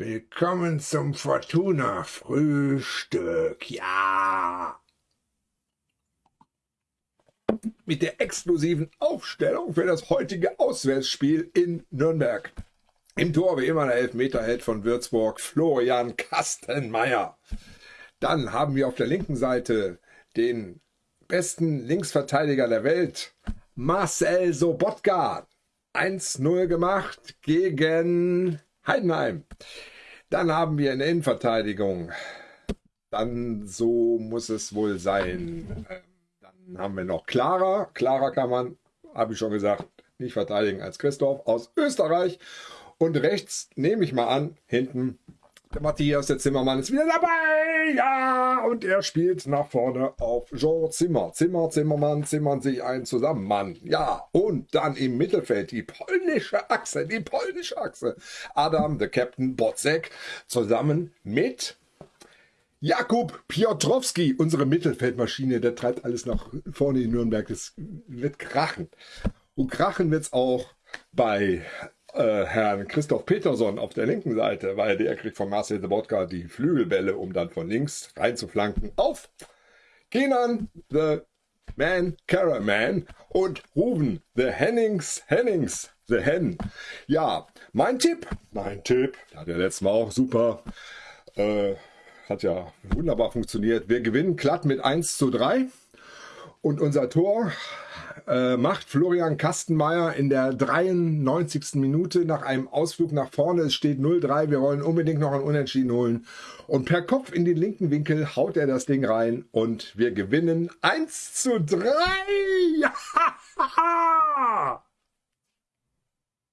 Willkommen zum Fortuna Frühstück. Ja. Mit der exklusiven Aufstellung für das heutige Auswärtsspiel in Nürnberg. Im Tor wie immer der Elfmeterheld von Würzburg, Florian Kastenmeier. Dann haben wir auf der linken Seite den besten Linksverteidiger der Welt, Marcel Sobotka. 1-0 gemacht gegen Heidenheim. Dann haben wir eine Innenverteidigung. Dann so muss es wohl sein. Ähm, dann haben wir noch Clara. Clara kann man, habe ich schon gesagt, nicht verteidigen als Christoph aus Österreich. Und rechts nehme ich mal an, hinten der Matthias, der Zimmermann, ist wieder dabei. Ja, und er spielt nach vorne auf Jean Zimmer. Zimmer, Zimmermann, zimmern sich ein zusammen. Mann. Ja, und dann im Mittelfeld die polnische Achse, die polnische Achse. Adam, der Captain Botzek, zusammen mit Jakub Piotrowski, unsere Mittelfeldmaschine, der treibt alles nach vorne in Nürnberg. Das wird krachen. Und krachen wird es auch bei äh, Herrn Christoph Peterson auf der linken Seite, weil der kriegt von Marcel Sobotka die Flügelbälle, um dann von links reinzuflanken auf Kenan the Man Caraman und Ruben the Hennings Hennings the Hen. Ja, mein Tipp, mein Tipp, hat ja letztes Mal auch super, äh, hat ja wunderbar funktioniert. Wir gewinnen glatt mit 1 zu 3 und unser Tor äh, macht Florian Kastenmeier in der 93. Minute nach einem Ausflug nach vorne. Es steht 0-3. Wir wollen unbedingt noch ein Unentschieden holen. Und per Kopf in den linken Winkel haut er das Ding rein und wir gewinnen 1 zu 3. Ja!